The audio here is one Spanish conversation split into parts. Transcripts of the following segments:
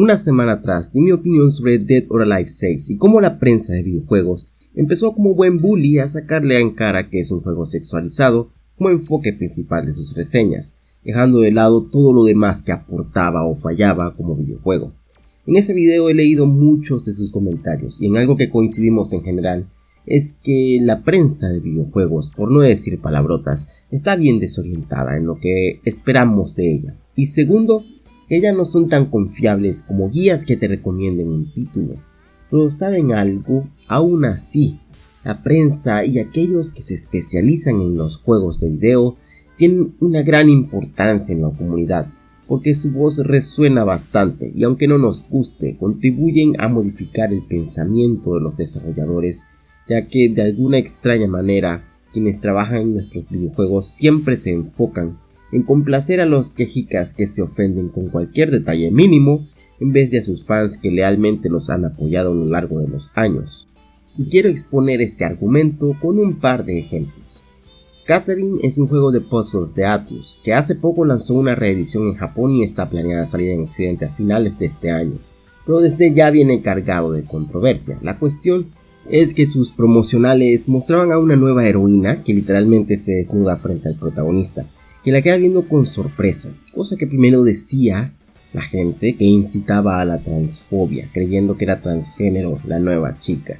Una semana atrás di mi opinión sobre Dead or Alive Saves y cómo la prensa de videojuegos empezó como buen bully a sacarle en cara que es un juego sexualizado como enfoque principal de sus reseñas, dejando de lado todo lo demás que aportaba o fallaba como videojuego. En ese video he leído muchos de sus comentarios y en algo que coincidimos en general es que la prensa de videojuegos, por no decir palabrotas, está bien desorientada en lo que esperamos de ella. Y segundo, ellas no son tan confiables como guías que te recomienden un título. Pero saben algo, aún así, la prensa y aquellos que se especializan en los juegos de video tienen una gran importancia en la comunidad, porque su voz resuena bastante y aunque no nos guste, contribuyen a modificar el pensamiento de los desarrolladores, ya que de alguna extraña manera quienes trabajan en nuestros videojuegos siempre se enfocan en complacer a los quejicas que se ofenden con cualquier detalle mínimo en vez de a sus fans que lealmente los han apoyado a lo largo de los años. Y quiero exponer este argumento con un par de ejemplos. Catherine es un juego de puzzles de Atlus, que hace poco lanzó una reedición en Japón y está planeada salir en Occidente a finales de este año, pero desde ya viene cargado de controversia. La cuestión es que sus promocionales mostraban a una nueva heroína que literalmente se desnuda frente al protagonista, que la queda viendo con sorpresa, cosa que primero decía la gente que incitaba a la transfobia, creyendo que era transgénero la nueva chica.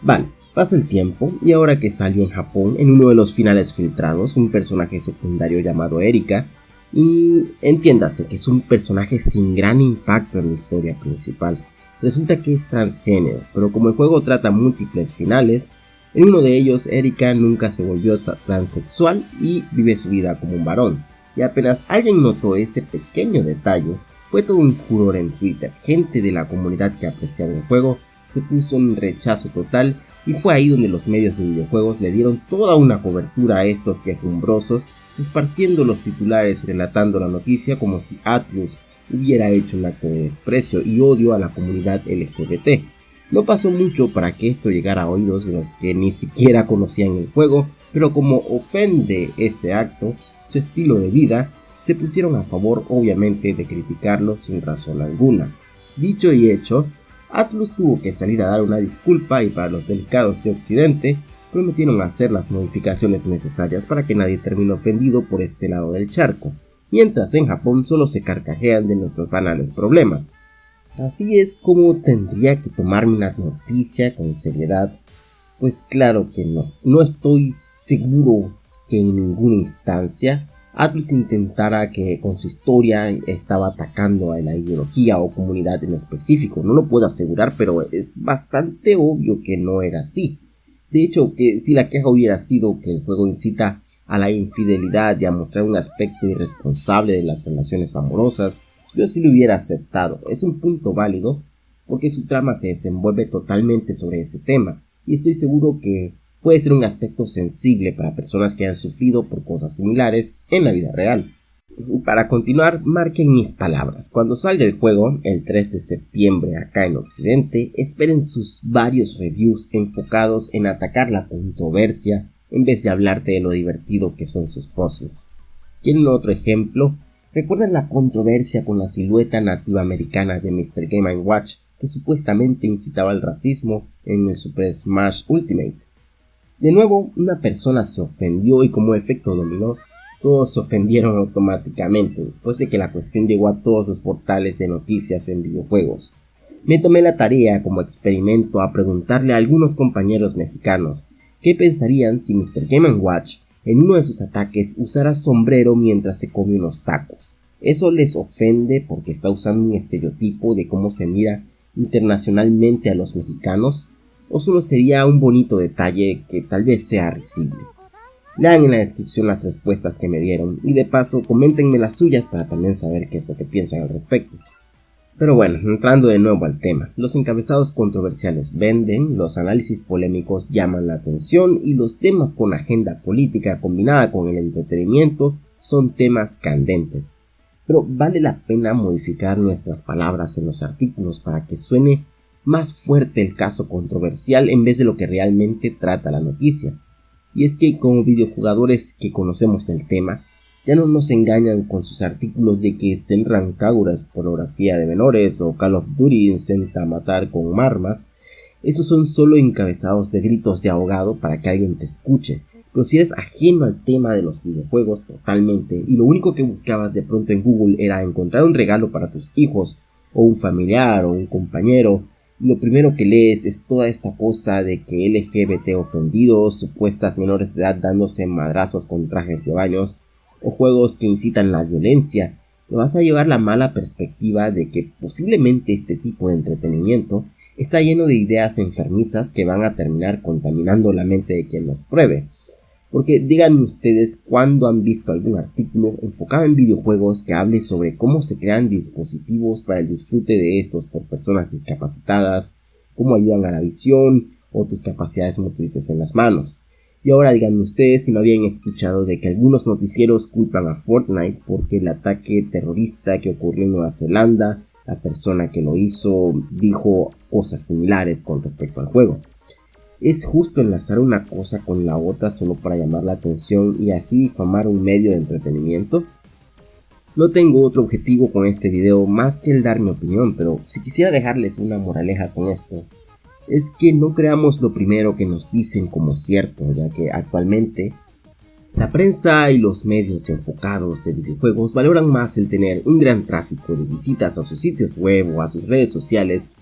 Vale, pasa el tiempo y ahora que salió en Japón, en uno de los finales filtrados, un personaje secundario llamado Erika, y entiéndase que es un personaje sin gran impacto en la historia principal. Resulta que es transgénero, pero como el juego trata múltiples finales, en uno de ellos, Erika nunca se volvió transexual y vive su vida como un varón. Y apenas alguien notó ese pequeño detalle, fue todo un furor en Twitter. Gente de la comunidad que apreciaba el juego se puso en rechazo total y fue ahí donde los medios de videojuegos le dieron toda una cobertura a estos quejumbrosos, esparciendo los titulares relatando la noticia como si Atlus hubiera hecho un acto de desprecio y odio a la comunidad LGBT. No pasó mucho para que esto llegara a oídos de los que ni siquiera conocían el juego, pero como ofende ese acto, su estilo de vida, se pusieron a favor obviamente de criticarlo sin razón alguna. Dicho y hecho, Atlus tuvo que salir a dar una disculpa y para los delicados de Occidente prometieron hacer las modificaciones necesarias para que nadie termine ofendido por este lado del charco, mientras en Japón solo se carcajean de nuestros banales problemas. Así es como tendría que tomarme una noticia con seriedad. Pues claro que no. No estoy seguro que en ninguna instancia Atlus intentara que con su historia estaba atacando a la ideología o comunidad en específico. No lo puedo asegurar, pero es bastante obvio que no era así. De hecho, que si la queja hubiera sido que el juego incita a la infidelidad y a mostrar un aspecto irresponsable de las relaciones amorosas, yo sí lo hubiera aceptado. Es un punto válido porque su trama se desenvuelve totalmente sobre ese tema y estoy seguro que puede ser un aspecto sensible para personas que han sufrido por cosas similares en la vida real. Para continuar, marquen mis palabras. Cuando salga el juego, el 3 de septiembre acá en Occidente, esperen sus varios reviews enfocados en atacar la controversia en vez de hablarte de lo divertido que son sus puzzles. ¿Quieren otro ejemplo? ¿Recuerdan la controversia con la silueta nativa americana de Mr. Game Watch que supuestamente incitaba al racismo en el Super Smash Ultimate? De nuevo, una persona se ofendió y como efecto dominó, todos se ofendieron automáticamente después de que la cuestión llegó a todos los portales de noticias en videojuegos. Me tomé la tarea como experimento a preguntarle a algunos compañeros mexicanos qué pensarían si Mr. Game Watch en uno de sus ataques usará sombrero mientras se come unos tacos. Eso les ofende porque está usando un estereotipo de cómo se mira internacionalmente a los mexicanos, o solo sería un bonito detalle que tal vez sea risible. Lean en la descripción las respuestas que me dieron y de paso coméntenme las suyas para también saber qué es lo que piensan al respecto. Pero bueno, entrando de nuevo al tema, los encabezados controversiales venden, los análisis polémicos llaman la atención y los temas con agenda política combinada con el entretenimiento son temas candentes. Pero vale la pena modificar nuestras palabras en los artículos para que suene más fuerte el caso controversial en vez de lo que realmente trata la noticia. Y es que como videojugadores que conocemos el tema, Ya no nos engañan con sus artículos de que Senran Kagura es pornografía de menores o Call of Duty intenta matar con armas. Esos son solo encabezados de gritos de ahogado para que alguien te escuche. Pero si eres ajeno al tema de los videojuegos totalmente y lo único que buscabas de pronto en Google era encontrar un regalo para tus hijos o un familiar o un compañero, lo primero que lees es toda esta cosa de que LGBT ofendidos, supuestas menores de edad dándose madrazos con trajes de baños, o juegos que incitan la violencia, te vas a llevar la mala perspectiva de que posiblemente este tipo de entretenimiento está lleno de ideas enfermizas que van a terminar contaminando la mente de quien los pruebe. Porque díganme ustedes cuándo han visto algún artículo enfocado en videojuegos que hable sobre cómo se crean dispositivos para el disfrute de estos por personas discapacitadas, cómo ayudan a la visión o tus capacidades motrices en las manos. Y ahora díganme ustedes si no habían escuchado de que algunos noticieros culpan a Fortnite porque el ataque terrorista que ocurrió en Nueva Zelanda, la persona que lo hizo dijo cosas similares con respecto al juego. Es justo enlazar una cosa con la otra solo para llamar la atención y así difamar un medio de entretenimiento. No tengo otro objetivo con este video más que el dar mi opinión, pero si quisiera dejarles una moraleja con esto, es que no creamos lo primero que nos dicen como cierto, ya que actualmente la prensa y los medios enfocados en videojuegos valoran más el tener un gran tráfico de visitas a sus sitios web o a sus redes sociales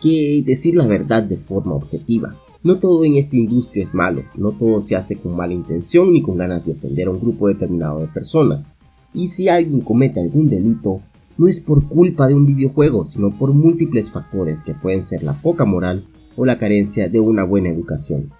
que decir la verdad de forma objetiva. No todo en esta industria es malo, no todo se hace con mala intención ni con ganas de ofender a un grupo determinado de personas. Y si alguien comete algún delito, no es por culpa de un videojuego, sino por múltiples factores que pueden ser la poca moral o la carencia de una buena educación.